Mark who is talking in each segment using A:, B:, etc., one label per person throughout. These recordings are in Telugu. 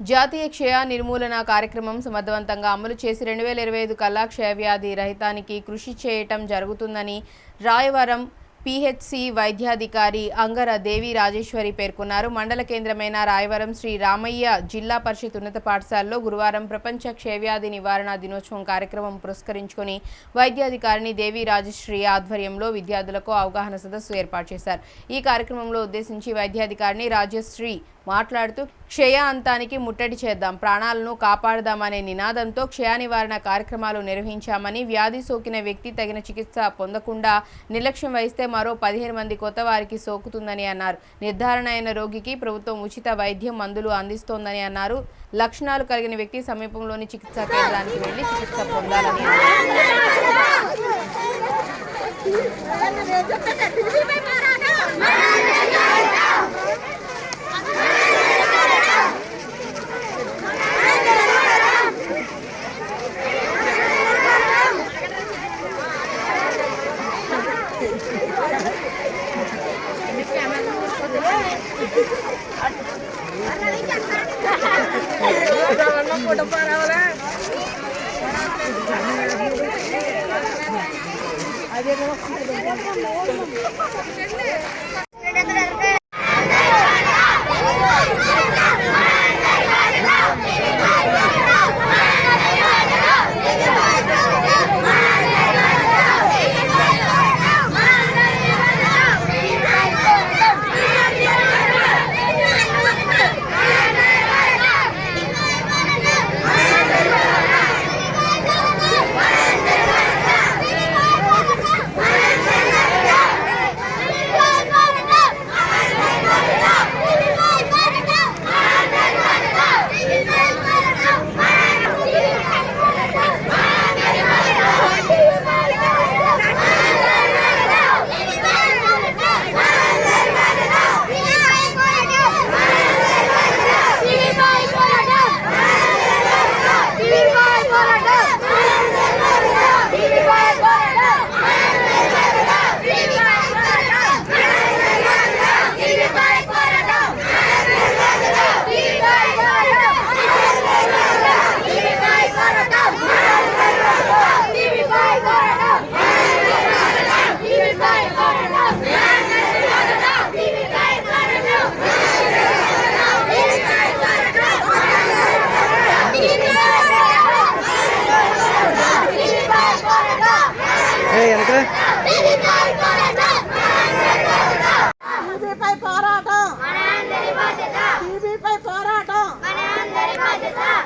A: జాతీయ క్షయ నిర్మూలన కార్యక్రమం సమర్థవంతంగా అమలు చేసి రెండు వేల ఇరవై ఐదు కల్లా క్షయవ్యాధి రహితానికి కృషి చేయటం జరుగుతుందని రాయవరం పిహెచ్సి వైద్యాధికారి అంగర దేవి రాజేశ్వరి పేర్కొన్నారు. మండల కేంద్రమైన రాయవరం శ్రీ రామయ్య జిల్లా పరిషత్ ఉన్నత పాఠశాలలో గురువారం ప్రపంచ క్షయవ్యాధి నివారణ దినోత్సవం కార్యక్రమం పురస్కరించుకొని వైద్యాధికారిని దేవి రాజశ్రీ ఆధ్వర్యంలో విద్యార్థులకు అవగాహన సదస్సు ఏర్పాటు చేశారు. ఈ కార్యక్రమంలో ఉద్దేశించి వైద్యాధికారిని రాజశ్రీ మాట్లాడుతూ క్షయ అంతానికి ముట్టడి చేద్దాం ప్రాణాలను కాపాడదామనే నినాదంతో క్షయ నివారణ కార్యక్రమాలు నిర్వహించామని వ్యాధి సోకిన వ్యక్తి తగిన చికిత్స పొందకుండా నిర్లక్ష్యం వహిస్తే మరో పదిహేను మంది కొత్త వారికి సోకుతుందని అన్నారు. నిర్ధారణ అయిన రోగికి ప్రభుత్వం ఉచిత వైద్యం మందులు అందిస్తోందని అన్నారు. లక్షణాలు కలిగిన వ్యక్తి సమీపంలోని చికిత్సా కేంద్రానికి వెళ్ళి చికిత్స పొందాలని అన్నారు.
B: அதே టీబీపై పోరాటం. టీబీపై పోరాటం.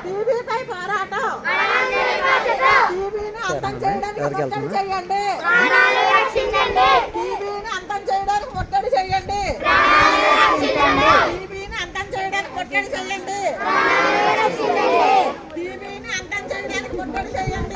B: టీబీపై పోరాటం. టీబీని అంతం చేయడానికి ముట్టడి చేయండి. టీబీని అంతం చేయడానికి ముట్టడి చేయండి. టీబీని అంతం చేయడానికి ముట్టడి చేయండి. టీబీని అంతం చేయడానికి ముట్టడి చేయండి.